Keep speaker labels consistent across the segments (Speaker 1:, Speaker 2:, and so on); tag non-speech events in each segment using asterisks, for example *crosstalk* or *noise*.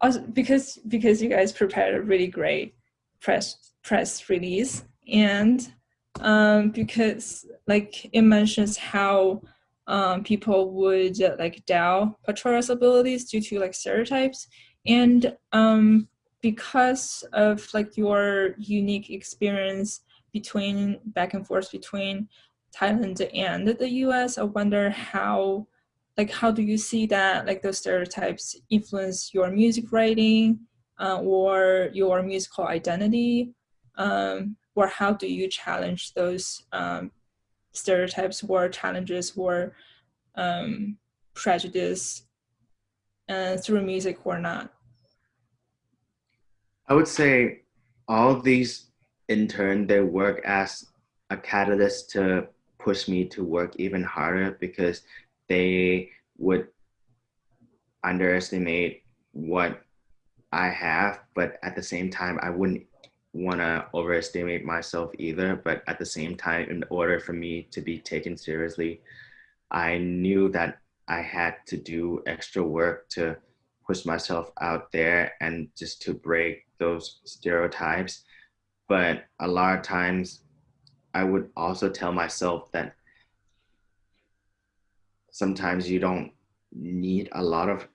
Speaker 1: also because because you guys prepared a really great press press release and um, because like it mentions how um, people would uh, like doubt Pachora's abilities due to like stereotypes and um, because of like your unique experience between back and forth between Thailand and the US, I wonder how like how do you see that like those stereotypes influence your music writing uh, or your musical identity? Um, or how do you challenge those um, stereotypes or challenges or um, prejudice uh, through music or not?
Speaker 2: I would say all these in turn they work as a catalyst to push me to work even harder because they would underestimate what I have, but at the same time, I wouldn't want to overestimate myself either. But at the same time, in order for me to be taken seriously, I knew that I had to do extra work to push myself out there and just to break those stereotypes. But a lot of times, I would also tell myself that sometimes you don't need a lot of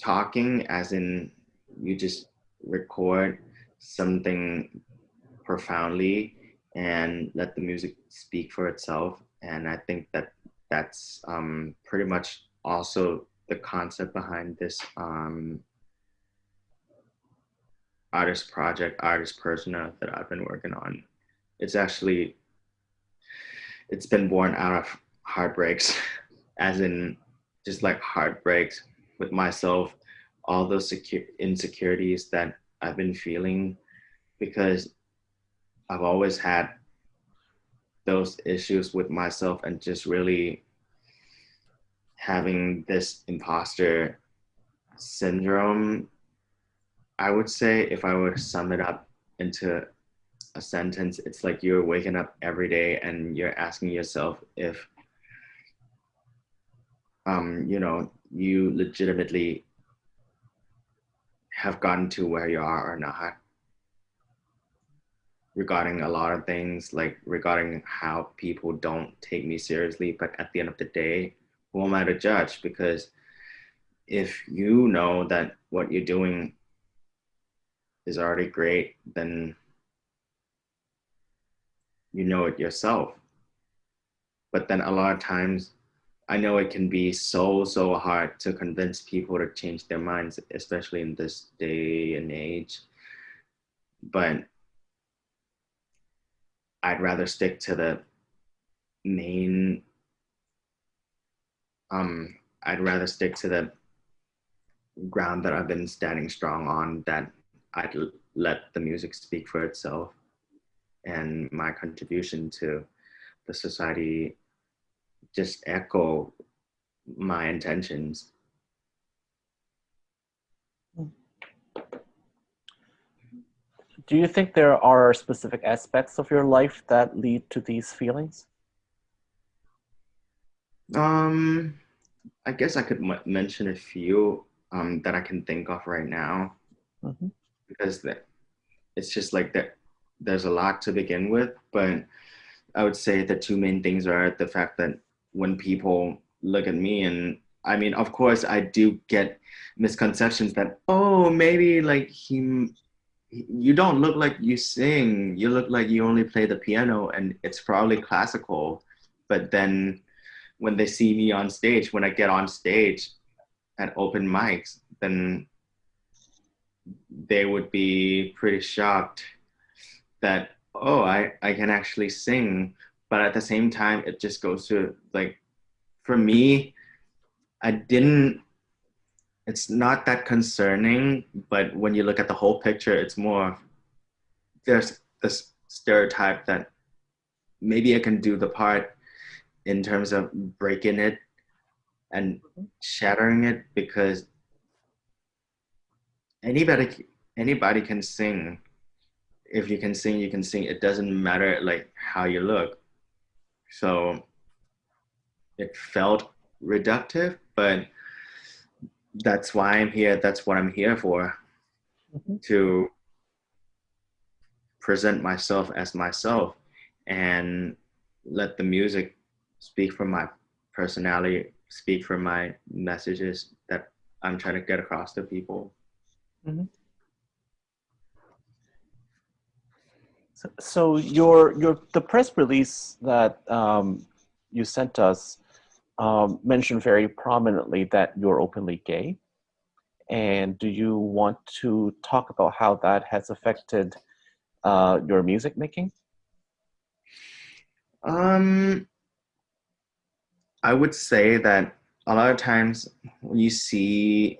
Speaker 2: talking as in you just record something profoundly and let the music speak for itself. And i think that that's um, pretty much also the concept behind this um, artist project artist persona that i've been working on. It's actually it's been born out of heartbreaks *laughs* as in just like heartbreaks with myself, all those secure insecurities that I've been feeling because I've always had those issues with myself and just really having this imposter syndrome. I would say if I were to sum it up into a sentence, it's like you're waking up every day and you're asking yourself if um, you know, you legitimately have gotten to where you are or not regarding a lot of things like regarding how people don't take me seriously. But at the end of the day who am i to judge? Because if you know that what you're doing is already great then you know it yourself. But then a lot of times I know it can be so, so hard to convince people to change their minds, especially in this day and age. But I'd rather stick to the main, um, I'd rather stick to the ground that I've been standing strong on that I'd let the music speak for itself and my contribution to the society just echo my intentions.
Speaker 3: Do you think there are specific aspects of your life that lead to these feelings?
Speaker 2: Um, I guess I could mention a few um, that I can think of right now, mm -hmm. because that it's just like that. There's a lot to begin with, but I would say the two main things are the fact that when people look at me and I mean, of course, I do get misconceptions that, oh, maybe like he, you don't look like you sing. You look like you only play the piano and it's probably classical. But then when they see me on stage, when I get on stage at open mics, then they would be pretty shocked that, oh, I, I can actually sing but at the same time it just goes to like for me i didn't it's not that concerning but when you look at the whole picture it's more there's this stereotype that maybe i can do the part in terms of breaking it and mm-hmm. shattering it because anybody anybody can sing. If you can sing you can sing. It doesn't matter like how you look so it felt reductive, but that's why I'm here. That's what I'm here for. Mm-hmm. To present myself as myself and let the music speak for my personality, speak for my messages that I'm trying to get across to people. Mm-hmm.
Speaker 3: So, your your the press release that um, you sent us um, mentioned very prominently that you're openly gay. And do you want to talk about how that has affected uh, your music making?
Speaker 2: Um, I would say that a lot of times when you see,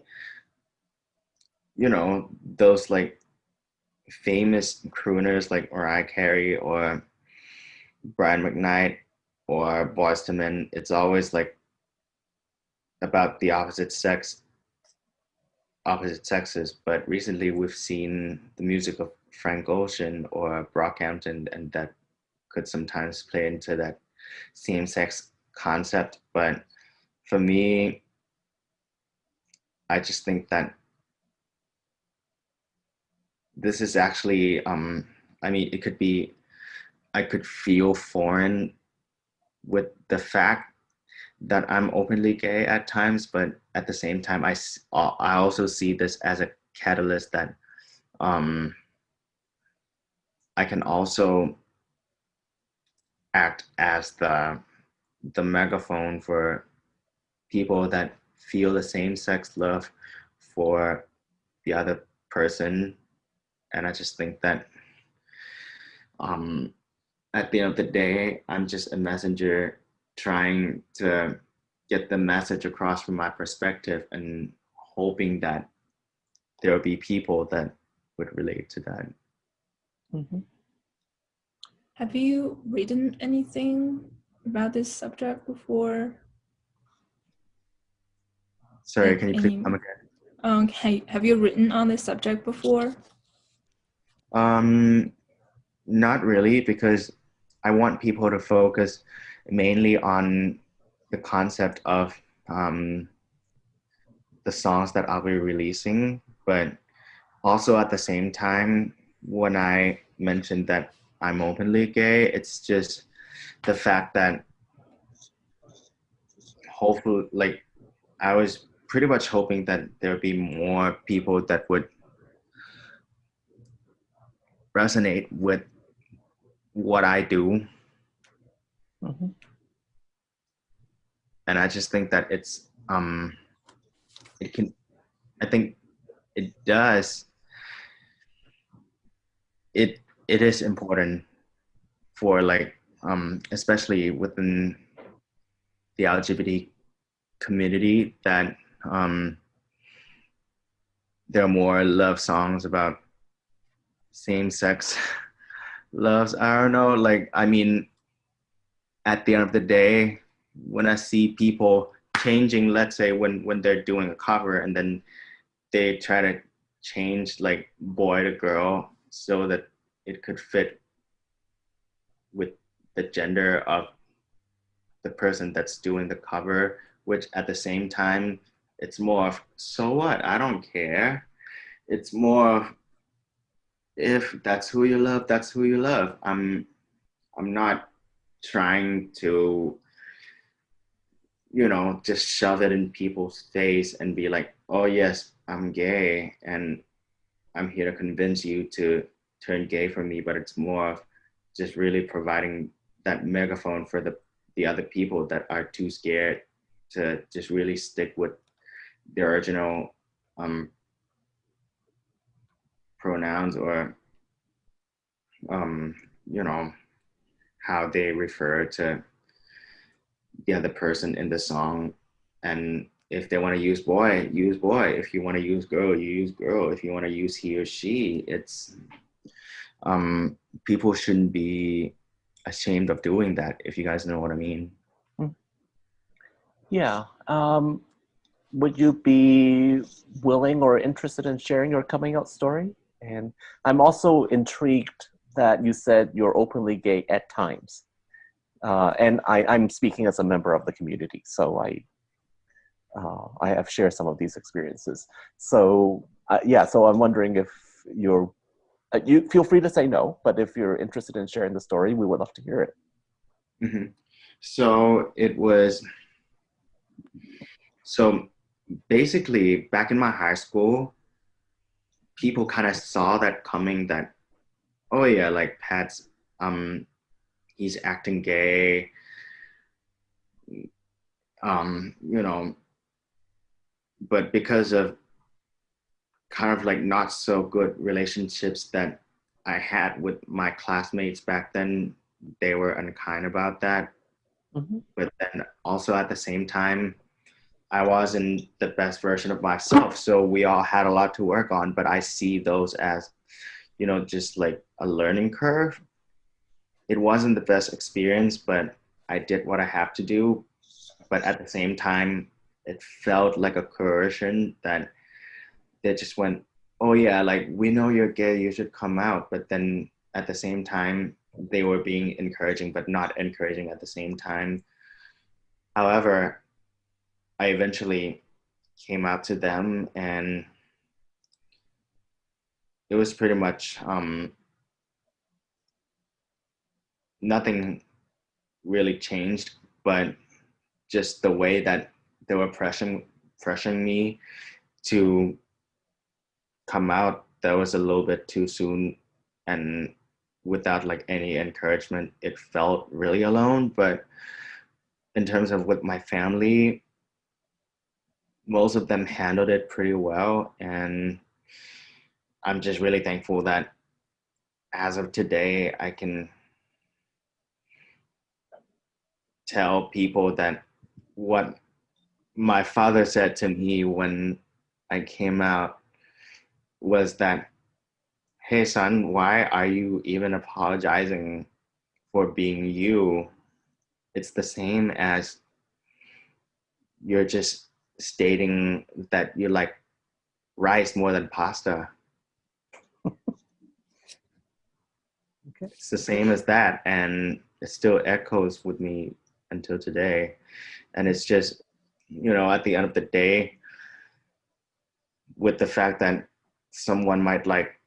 Speaker 2: you know, those like famous crooners like Mariah Carey or Brian McKnight or Boyz II Men, it's always like about the opposite sex, opposite sexes. But recently we've seen the music of Frank Ocean or Brockhampton, and that could sometimes play into that same-sex concept. But for me, I just think that this is actually, um, I mean, it could be, I could feel foreign with the fact that I'm openly gay at times, but at the same time, I, I also see this as a catalyst that um, I can also act as the the megaphone for people that feel the same sex love for the other person and i just think that um at the end of the day i'm just a messenger trying to get the message across from my perspective and hoping that there will be people that would relate to that
Speaker 1: mm-hmm. Have you written anything about this subject before?
Speaker 2: Sorry, can you please come again?
Speaker 1: Okay, have you written on this subject before?
Speaker 2: Um, not really, because I want people to focus mainly on the concept of um, the songs that I'll be releasing, but also at the same time, when I mentioned that I'm openly gay. It's just the fact that hopefully, like, I was pretty much hoping that there would be more people that would resonate with what I do. Mm-hmm. And I just think that it's, um, it can, I think it does, it it is important for like um, especially within the LGBT community that um, there are more love songs about same-sex loves. I don't know, like I mean, at the end of the day, when I see people changing, let's say when when they're doing a cover and then they try to change like boy to girl so that it could fit with the gender of the person that's doing the cover, which at the same time, it's more of, so what? I don't care. It's more of, if that's who you love, that's who you love. I'm, I'm not trying to, you know, just shove it in people's face and be like, oh yes, I'm gay and I'm here to convince you to turn gay for me, but it's more of just really providing that megaphone for the the other people that are too scared to just really stick with the original um, pronouns or um, you know how they refer to the other person in the song and if they want to use boy use boy if you want to use girl you use girl if you want to use he or she it's um, people shouldn't be ashamed of doing that, if you guys know what I mean. Hmm.
Speaker 3: Yeah. Um, would you be willing or interested in sharing your coming out story? And I'm also intrigued that you said you're openly gay at times. Uh, and I, am speaking as a member of the community, so I uh, I have shared some of these experiences. So uh, yeah, so I'm wondering if you're, uh, you feel free to say no, but if you're interested in sharing the story, we would love to hear it.
Speaker 2: Mm -hmm. So it was, so basically back in my high school, people kind of saw that coming that, oh yeah, like Pat's, um, he's acting gay, um, you know, but because of kind of like not so good relationships that I had with my classmates back then, they were unkind about that. Mm-hmm. But then also at the same time, I wasn't the best version of myself. So we all had a lot to work on, but I see those as, you know, just like a learning curve. It wasn't the best experience, but I did what I have to do but at the same time, it felt like a coercion that they just went, oh yeah, like we know you're gay, you should come out. But then at the same time, they were being encouraging, but not encouraging at the same time. However, I eventually came out to them and it was pretty much um, nothing really changed, but just the way that they were pressuring pressuring me to come out that was a little bit too soon. And without like any encouragement it felt really alone. But in terms of with my family most of them handled it pretty well and i'm just really thankful that as of today i can tell people that what my father said to me when I came out was that, hey son, why are you even apologizing for being you? It's the same as you're just stating that you like rice more than pasta. *laughs* okay. It's the same as that. And it still echoes with me until today and it's just you know at the end of the day with the fact that someone might like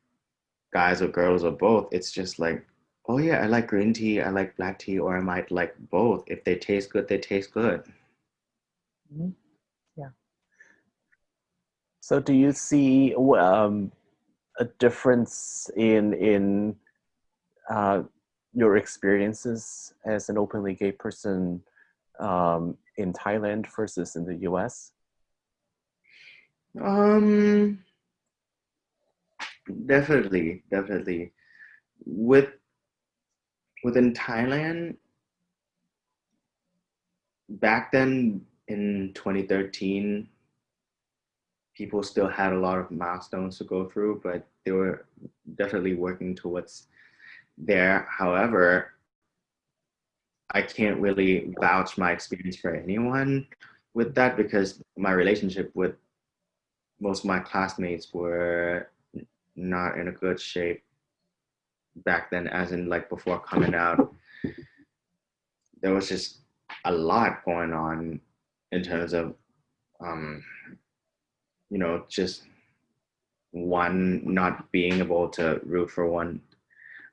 Speaker 2: guys or girls or both it's just like oh yeah i like green tea i like black tea or i might like both if they taste good they taste good
Speaker 3: mm-hmm. yeah so do you see um, a difference in in uh, your experiences as an openly gay person um, in Thailand versus in the US?
Speaker 2: Um, definitely, definitely. With within Thailand, back then in 2013, people still had a lot of milestones to go through, but they were definitely working towards there. However, I can't really vouch my experience for anyone with that because my relationship with most of my classmates were not in a good shape back then as in like before coming out there was just a lot going on in terms of um you know just one not being able to root for one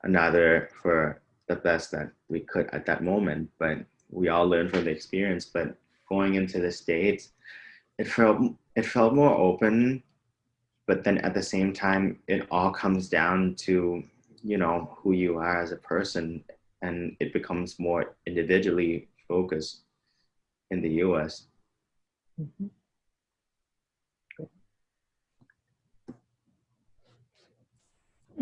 Speaker 2: another for the best that we could at that moment, but we all learned from the experience. But going into the States, it felt it felt more open, but then at the same time, it all comes down to, you know, who you are as a person and it becomes more individually focused in the US. Mm -hmm.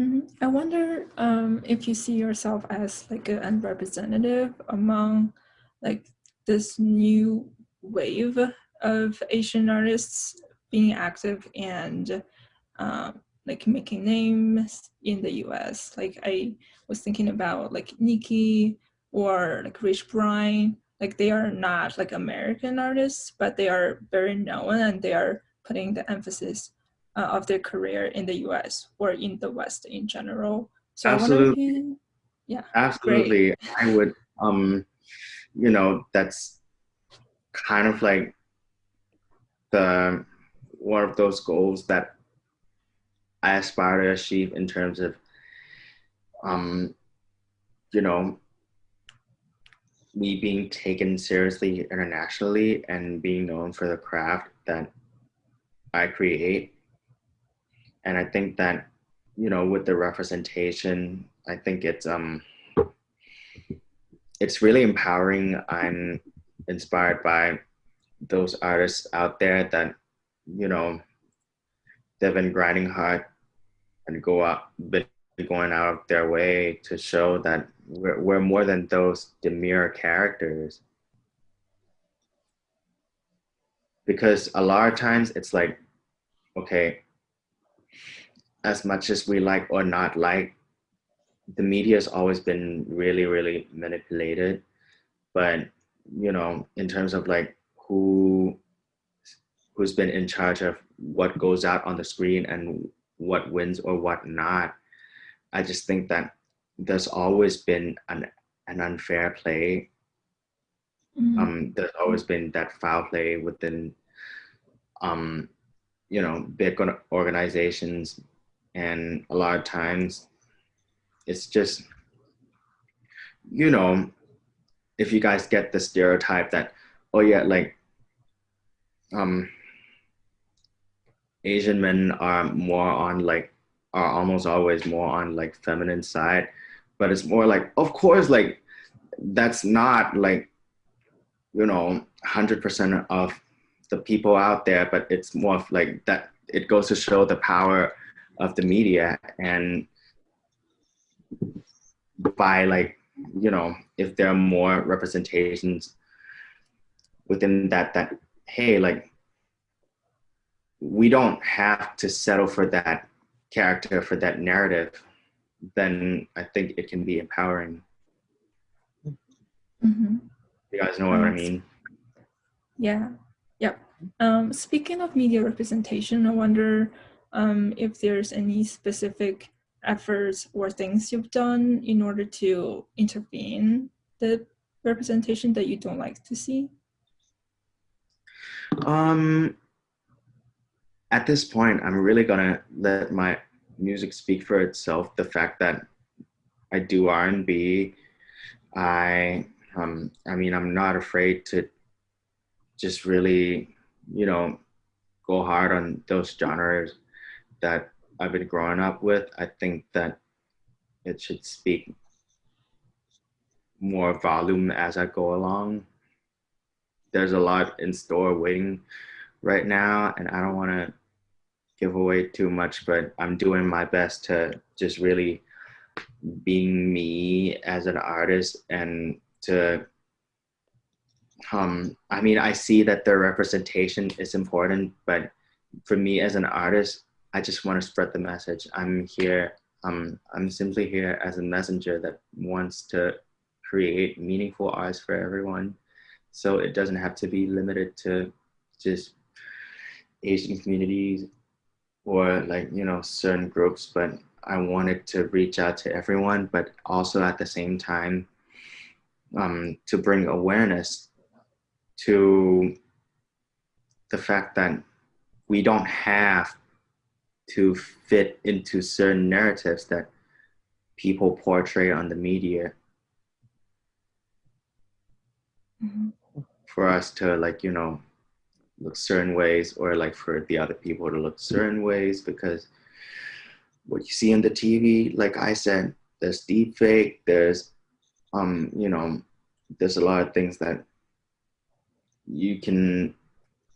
Speaker 1: Mm-hmm. I wonder um, if you see yourself as like a representative among like this new wave of Asian artists being active and um, like making names in the US. Like I was thinking about like Niki or like Rich Brian. Like they are not like American artists, but they are very known and they are putting the emphasis uh, of their career in the US or in the West in general.
Speaker 2: So absolutely. You, yeah. Absolutely. Great. I would, um, you know, that's kind of like the one of those goals that I aspire to achieve in terms of, um, you know, me being taken seriously internationally and being known for the craft that I create. And I think that, you know, with the representation, I think it's um it's really empowering. I'm inspired by those artists out there that, you know, they've been grinding hard and go out, been going out of their way to show that we're, we're more than those demure characters. Because a lot of times it's like, okay, as much as we like or not like, the media has always been really, really manipulated. But, you know, in terms of like who who's been in charge of what goes out on the screen and what wins or what not. I just think that there's always been an, an unfair play. Mm-hmm. Um, there's always been that foul play within, um, you know, big organizations. And a lot of times it's just, you know, if you guys get the stereotype that, oh yeah, like, um, Asian men are more on like are almost always more on like feminine side, but it's more like of course like that's not like you know 100% of the people out there, but it's more like that it goes to show the power of the media and by like you know if there are more representations within that that hey like we don't have to settle for that character, for that narrative, then I think it can be empowering.
Speaker 1: Mm-hmm.
Speaker 2: You guys know what I mean?
Speaker 1: Yeah. Yep. Um, speaking of media representation, I wonder um, if there's any specific efforts or things you've done in order to intervene the representation that you don't like to see.
Speaker 2: Um, at this point, I'm really gonna let my music speak for itself. The fact that I do R&B, I um, I mean, I'm not afraid to just really, you know, go hard on those genres that I've been growing up with. I think that it should speak more volume as I go along. There's a lot in store waiting right now, and I don't want to give away too much, but I'm doing my best to just really being me as an artist and to um I mean I see that the representation is important, but for me as an artist, I just want to spread the message. I'm here um I'm simply here as a messenger that wants to create meaningful arts for everyone. So it doesn't have to be limited to just Asian communities or like you know certain groups but i wanted to reach out to everyone but also at the same time um, to bring awareness to the fact that we don't have to fit into certain narratives that people portray on the media
Speaker 1: mm-hmm.
Speaker 2: for us to like you know look certain ways or like for the other people to look certain ways because what you see on the TV, like I said, there's deep fake, there's, um, you know, there's a lot of things that you can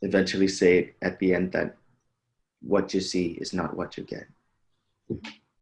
Speaker 2: eventually say at the end that what you see is not what you get.